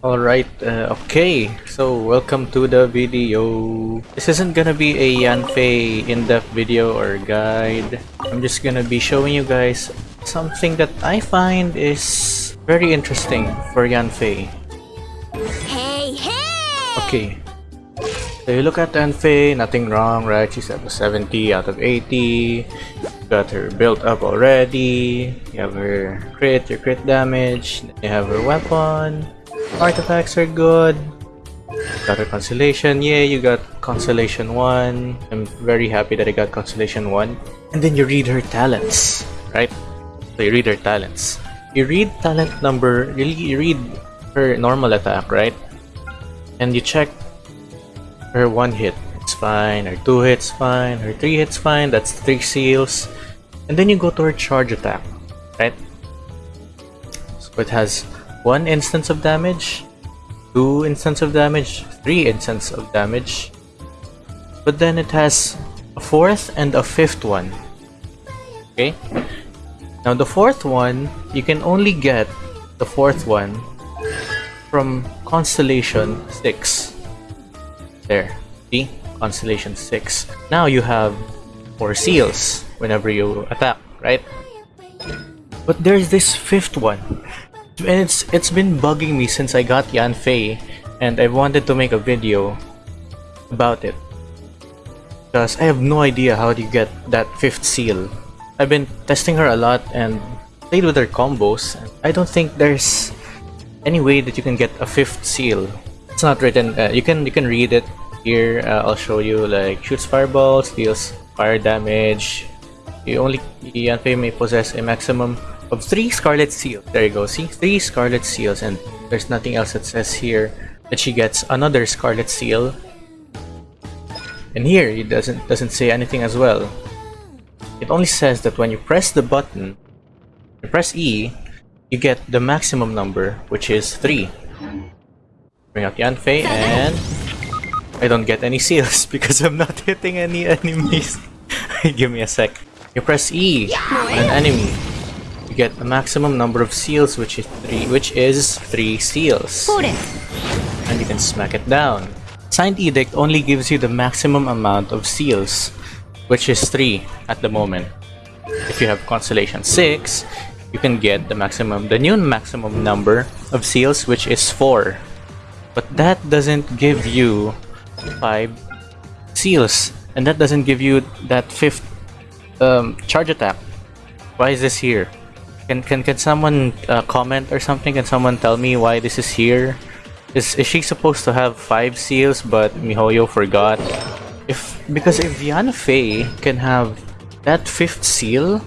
Alright, uh, okay, so welcome to the video. This isn't gonna be a Yanfei in-depth video or guide. I'm just gonna be showing you guys something that I find is very interesting for Yanfei. Hey, hey! Okay, so you look at Yanfei, nothing wrong, right? She's at 70 out of 80. Got her built up already. You have her crit, your crit damage. You have her weapon. Artifacts are good. Got her constellation. Yeah, you got constellation 1. I'm very happy that I got constellation 1. And then you read her talents, right? So you read her talents. You read talent number, you read her normal attack, right? And you check her one hit. It's fine. Her two hits fine. Her three hits fine. That's three seals. And then you go to her charge attack, right? So it has one instance of damage, two instance of damage, three instance of damage. But then it has a fourth and a fifth one. Okay? Now the fourth one, you can only get the fourth one from Constellation 6. There. See? Constellation 6. Now you have 4 seals whenever you attack, right? But there's this fifth one and it's it's been bugging me since I got Yanfei and I wanted to make a video about it. Because I have no idea how you get that fifth seal. I've been testing her a lot and played with her combos I don't think there's any way that you can get a fifth seal. It's not written uh, you can you can read it here. Uh, I'll show you like shoots fireballs deals fire damage. You only Yanfei may possess a maximum of three Scarlet Seals. There you go, see? Three Scarlet Seals and there's nothing else that says here that she gets another Scarlet Seal. And here, it doesn't, doesn't say anything as well. It only says that when you press the button, you press E, you get the maximum number, which is 3. Bring out Yanfei and... I don't get any seals because I'm not hitting any enemies. Give me a sec. You press E on an enemy get a maximum number of seals, which is three, which is three seals. And you can smack it down. Signed Edict only gives you the maximum amount of seals, which is three at the moment. If you have Constellation 6, you can get the maximum, the new maximum number of seals, which is 4. But that doesn't give you 5 seals, and that doesn't give you that 5th um, charge attack. Why is this here? Can can can someone uh, comment or something? Can someone tell me why this is here? Is is she supposed to have five seals, but Mihoyo forgot? If because if Yanfei can have that fifth seal,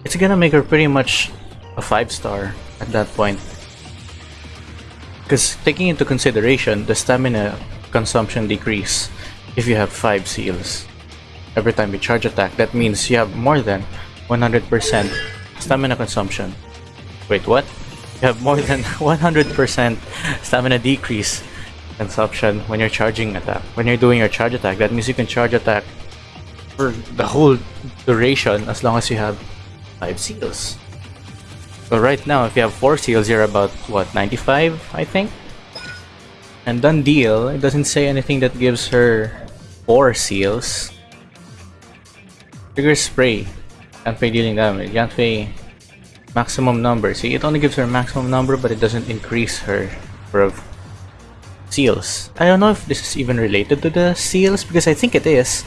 it's gonna make her pretty much a five star at that point. Because taking into consideration the stamina consumption decrease if you have five seals every time you charge attack, that means you have more than 100% stamina consumption. Wait, what? You have more than 100% stamina decrease consumption when you're charging attack. When you're doing your charge attack, that means you can charge attack for the whole duration as long as you have 5 seals. So right now, if you have 4 seals, you're about, what, 95, I think? And done deal, it doesn't say anything that gives her 4 seals. Trigger spray. Yanfei dealing damage. Yanfei maximum number. See, it only gives her maximum number, but it doesn't increase her number of seals. I don't know if this is even related to the seals, because I think it is.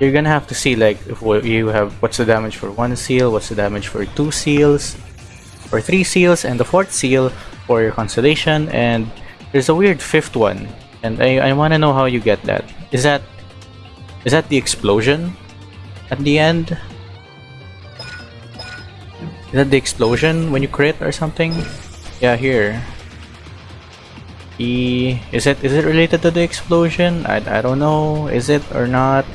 You're gonna have to see like if you have what's the damage for one seal, what's the damage for two seals, or three seals, and the fourth seal for your constellation, and there's a weird fifth one, and I, I want to know how you get that. Is that is that the explosion? At the end? Is that the explosion when you crit or something? Yeah, here. E is it is it related to the explosion? I, I don't know. Is it or not?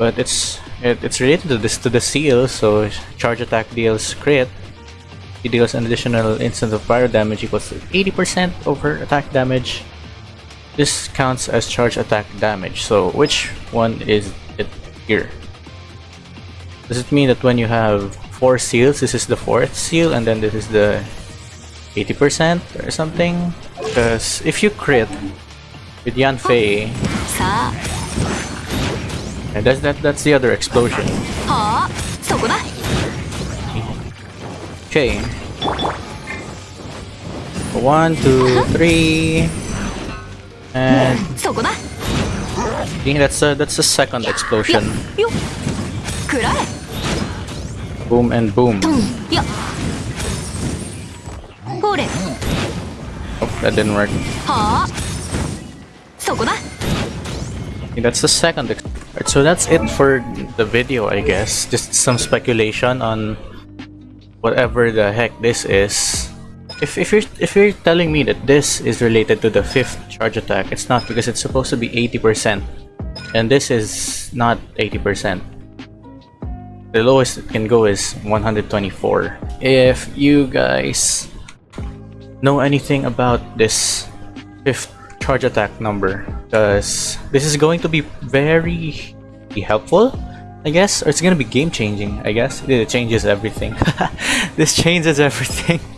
But it's it, it's related to this to the seal. So charge attack deals crit. It deals an additional instance of fire damage equals 80% over attack damage. This counts as charge attack damage. So which one is it here? Does it mean that when you have four seals, this is the fourth seal and then this is the 80% or something? Because if you crit with Yanfei, and that's, that, that's the other explosion. Okay. One, two, three, and that's a, that's the second explosion. Boom and boom. Oh, that didn't work. Okay, that's the second. Right, so that's it for the video, I guess. Just some speculation on whatever the heck this is. If, if you're if you're telling me that this is related to the fifth charge attack, it's not because it's supposed to be 80%, and this is not 80%. The lowest it can go is 124. If you guys know anything about this fifth charge attack number, because this is going to be very helpful, I guess, or it's gonna be game changing. I guess it changes everything. this changes everything.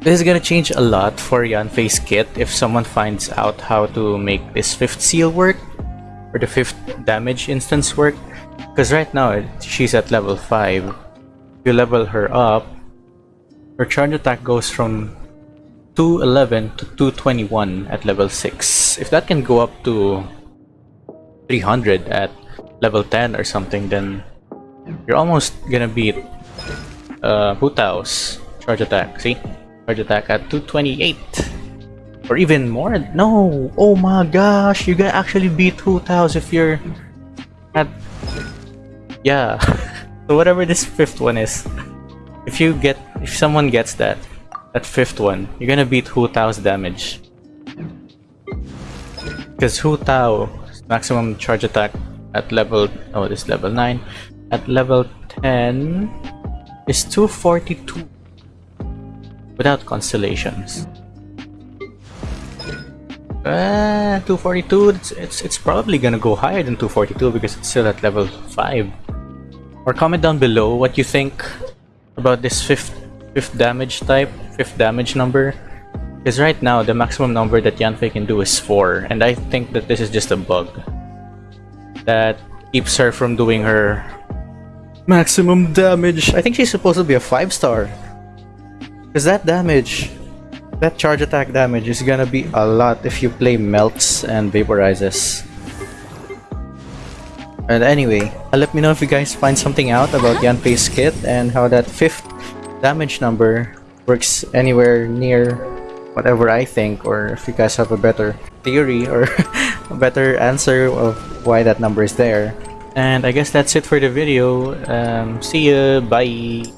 This is gonna change a lot for Yanfei's kit if someone finds out how to make this fifth seal work or the fifth damage instance work. Because right now she's at level 5. If you level her up, her charge attack goes from 211 to 221 at level 6. If that can go up to 300 at level 10 or something, then you're almost gonna beat uh, Hu Tao's charge attack. See? Charge attack at 228. Or even more. No! Oh my gosh! You can actually beat Hu Tao's if you're at... Yeah. so whatever this fifth one is, if you get... If someone gets that, that fifth one, you're gonna beat Hu Tao's damage. Because Hu Tao's maximum charge attack at level... Oh, this level 9. At level 10 is 242 without constellations. Uh, 242, it's, it's, it's probably gonna go higher than 242 because it's still at level 5. Or comment down below what you think about this fifth, fifth damage type, fifth damage number. Because right now, the maximum number that Yanfei can do is 4, and I think that this is just a bug that keeps her from doing her maximum damage. I think she's supposed to be a 5 star. Because that damage, that charge attack damage is gonna be a lot if you play melts and vaporizes. And anyway, uh, let me know if you guys find something out about the Yanfei's kit and how that fifth damage number works anywhere near whatever I think, or if you guys have a better theory or a better answer of why that number is there. And I guess that's it for the video. Um, see ya, bye!